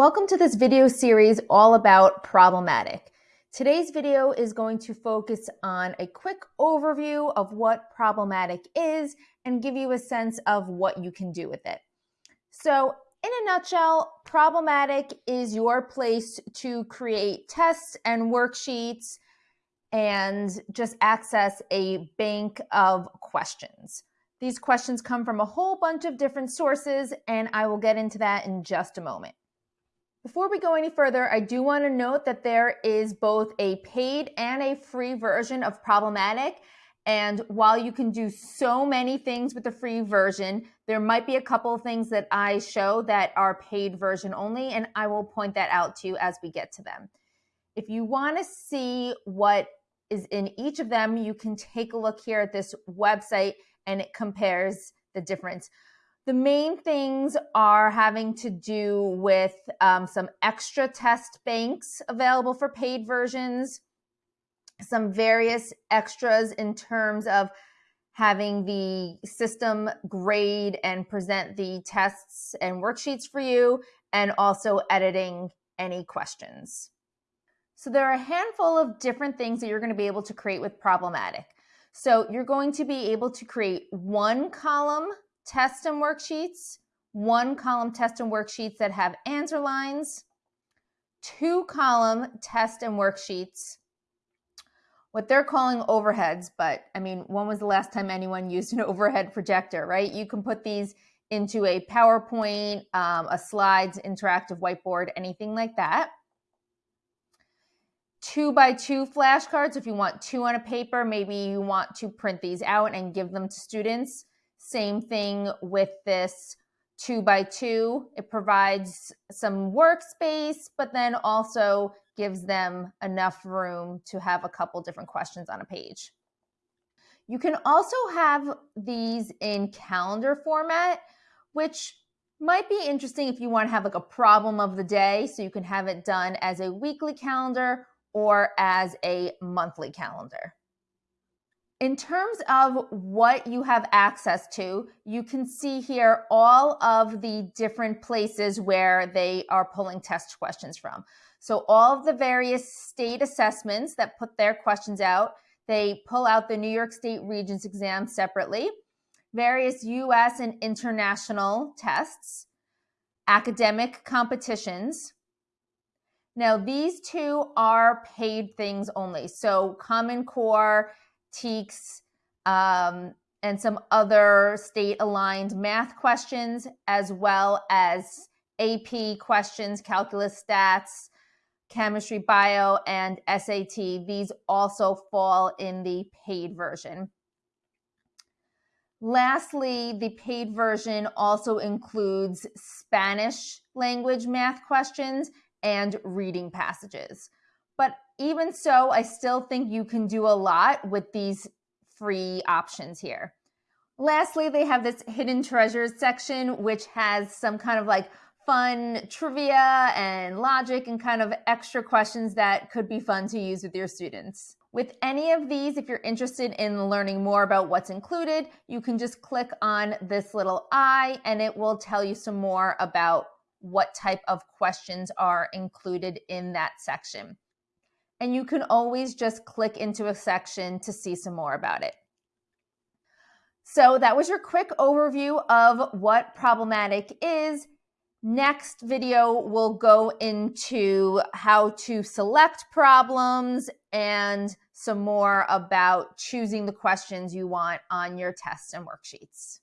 Welcome to this video series all about Problem-Attic. Today's video is going to focus on a quick overview of what Problem-Attic is and give you a sense of what you can do with it. So in a nutshell, Problem-Attic is your place to create tests and worksheets and just access a bank of questions. These questions come from a whole bunch of different sources, and I will get into that in just a moment. Before we go any further, I do want to note that there is both a paid and a free version of Problem-Attic. And while you can do so many things with the free version, there might be a couple of things that I show that are paid version only, and I will point that out to you as we get to them. If you want to see what is in each of them, you can take a look here at this website and it compares the difference. The main things are having to do with um, some extra test banks available for paid versions, some various extras in terms of having the system grade and present the tests and worksheets for you, and also editing any questions. So there are a handful of different things that you're going to be able to create with Problem-Attic. So you're going to be able to create one column test and worksheets, one column test and worksheets that have answer lines, two column test and worksheets, what they're calling overheads, but I mean, when was the last time anyone used an overhead projector, right? You can put these into a PowerPoint, um, a slides, interactive whiteboard, anything like that. Two by two flashcards, if you want two on a paper, maybe you want to print these out and give them to students. Same thing with this two by two. It provides some workspace, but then also gives them enough room to have a couple different questions on a page. You can also have these in calendar format, which might be interesting if you want to have like a problem of the day. So you can have it done as a weekly calendar or as a monthly calendar. In terms of what you have access to, you can see here all of the different places where they are pulling test questions from. So all of the various state assessments that put their questions out, they pull out the New York State Regents exam separately, various US and international tests, academic competitions. Now these two are paid things only. So Common Core TEKS, um, and some other state aligned math questions, as well as AP questions, calculus stats, chemistry, bio, and SAT. These also fall in the paid version. Lastly, the paid version also includes Spanish language math questions and reading passages. But even so, I still think you can do a lot with these free options here. Lastly, they have this hidden treasures section, which has some kind of like fun trivia and logic and kind of extra questions that could be fun to use with your students. With any of these, if you're interested in learning more about what's included, you can just click on this little eye and it will tell you some more about what type of questions are included in that section and you can always just click into a section to see some more about it. So that was your quick overview of what Problem-Attic is. Next video will go into how to select problems and some more about choosing the questions you want on your tests and worksheets.